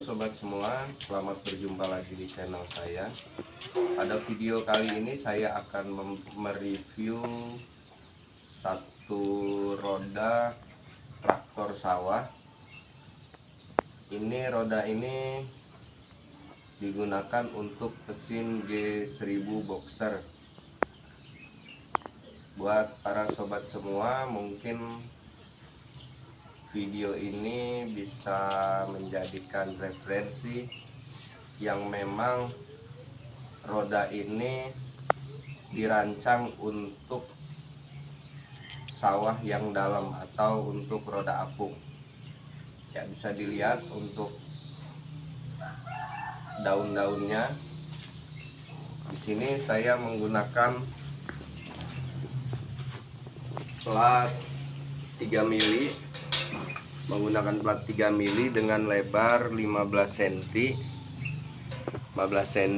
sobat semua, selamat berjumpa lagi di channel saya. Pada video kali ini saya akan mereview satu roda traktor sawah. Ini roda ini digunakan untuk mesin G1000 boxer. Buat para sobat semua, mungkin video ini bisa menjadikan referensi yang memang roda ini dirancang untuk sawah yang dalam atau untuk roda apung. Ya bisa dilihat untuk daun-daunnya. Di sini saya menggunakan plat 3 mili menggunakan plat 3 mili dengan lebar 15 cm 15 cm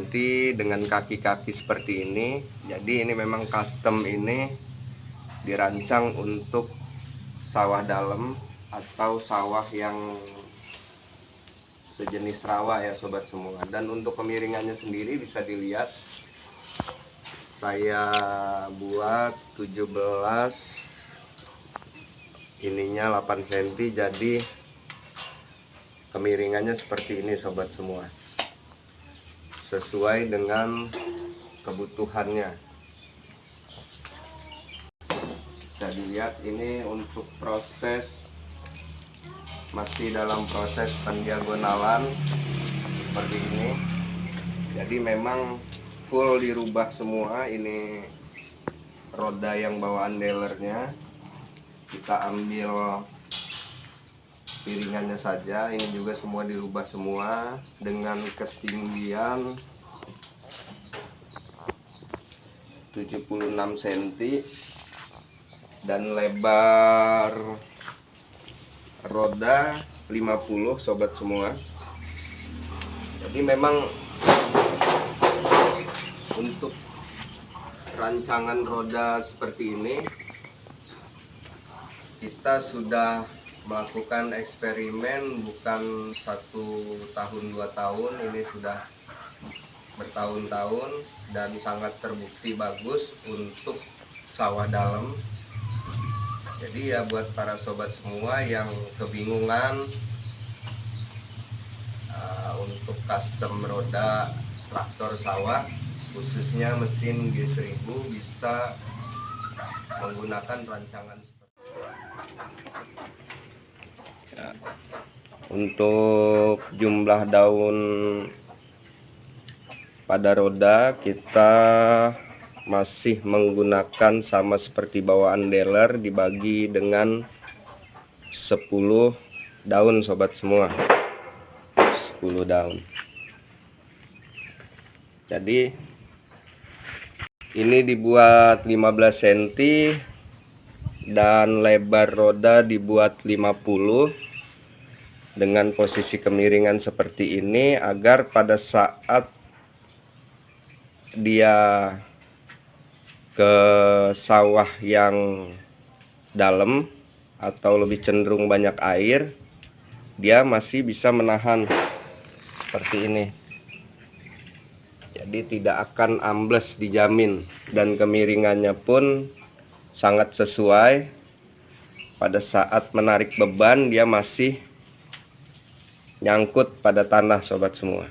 dengan kaki-kaki seperti ini. Jadi ini memang custom ini dirancang untuk sawah dalam atau sawah yang sejenis rawa ya sobat semua. Dan untuk kemiringannya sendiri bisa dilihat saya buat 17 ininya 8 cm jadi kemiringannya seperti ini sobat semua. Sesuai dengan kebutuhannya. Bisa dilihat ini untuk proses masih dalam proses pendiagonalan seperti ini. Jadi memang full dirubah semua ini roda yang bawaan dealernya kita ambil piringannya saja. Ini juga semua dirubah semua dengan ketinggian 76 cm dan lebar roda 50 sobat semua. Jadi memang untuk rancangan roda seperti ini kita sudah melakukan eksperimen bukan satu tahun dua tahun ini sudah bertahun-tahun dan sangat terbukti bagus untuk sawah dalam. Jadi ya buat para sobat semua yang kebingungan uh, untuk custom roda traktor sawah khususnya mesin G1000 bisa menggunakan rancangan Ya. Untuk jumlah daun pada roda kita masih menggunakan sama seperti bawaan dealer dibagi dengan 10 daun sobat semua. 10 daun. Jadi ini dibuat 15 cm dan lebar roda dibuat 50 dengan posisi kemiringan seperti ini agar pada saat dia ke sawah yang dalam atau lebih cenderung banyak air dia masih bisa menahan seperti ini. Jadi tidak akan ambles dijamin dan kemiringannya pun sangat sesuai. Pada saat menarik beban dia masih nyangkut pada tanah sobat semua.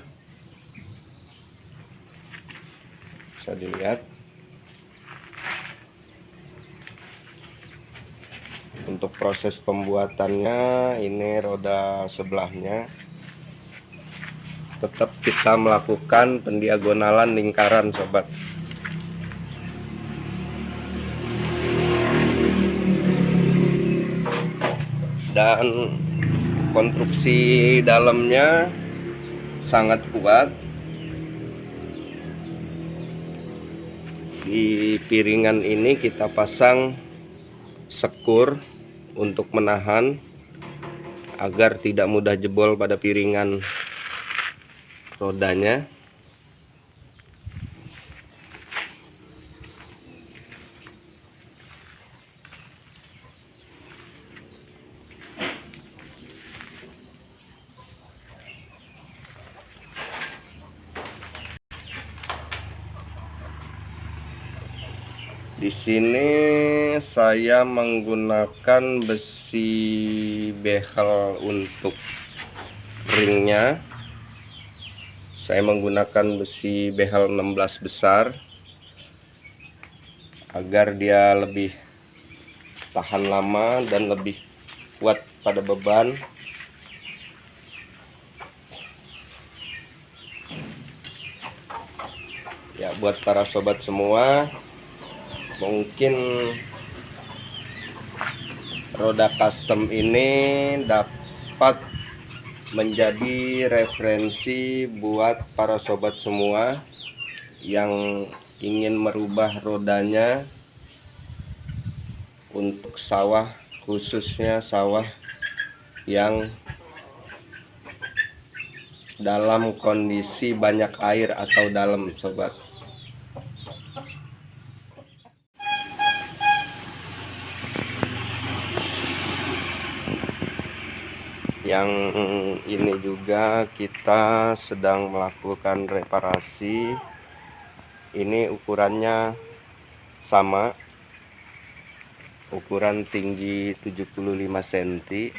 Bisa dilihat. Untuk proses pembuatannya ini roda sebelahnya. Tetap kita melakukan pendiagonalan lingkaran sobat. Dan konstruksi dalamnya sangat kuat. Di piringan ini kita pasang sekur untuk menahan agar tidak mudah jebol pada piringan rodanya di sini saya menggunakan besi behel untuk ringnya. Saya menggunakan besi behel 16 besar agar dia lebih tahan lama dan lebih kuat pada beban. Ya buat para sobat semua mungkin roda custom ini dapat menjadi referensi buat para sobat semua yang ingin merubah rodanya untuk sawah khususnya sawah yang dalam kondisi banyak air atau dalam sobat yang ini juga kita sedang melakukan reparasi. Ini ukurannya sama. Ukuran tinggi 75 cm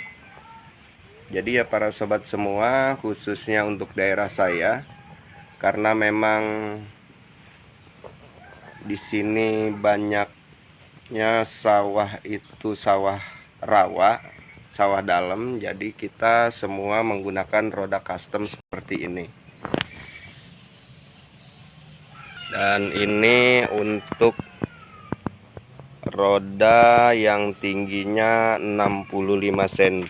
jadi ya para sobat semua khususnya untuk daerah saya karena memang di sini banyaknya sawah itu sawah rawa sawah dalam jadi kita semua menggunakan roda custom seperti ini. Dan ini untuk roda yang tingginya 65 cm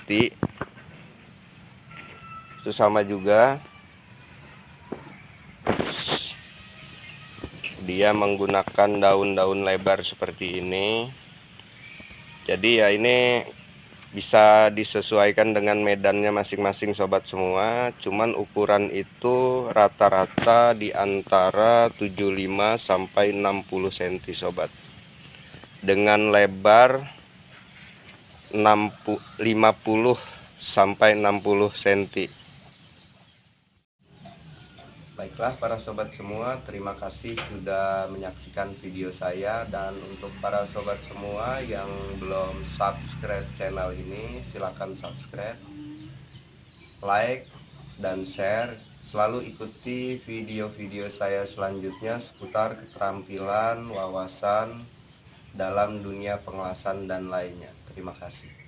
itu sama juga. Dia menggunakan daun-daun lebar seperti ini. Jadi ya ini bisa disesuaikan dengan medannya masing-masing sobat semua. Cuman ukuran itu rata-rata di antara 75 sampai 60 cm sobat. Dengan lebar 50 sampai 60 cm Baiklah para sobat semua, terima kasih sudah menyaksikan video saya dan untuk para sobat semua yang belum subscribe channel ini silahkan subscribe, like, dan share. Selalu ikuti video-video saya selanjutnya seputar keterampilan, wawasan, dalam dunia pengelasan dan lainnya. Terima kasih.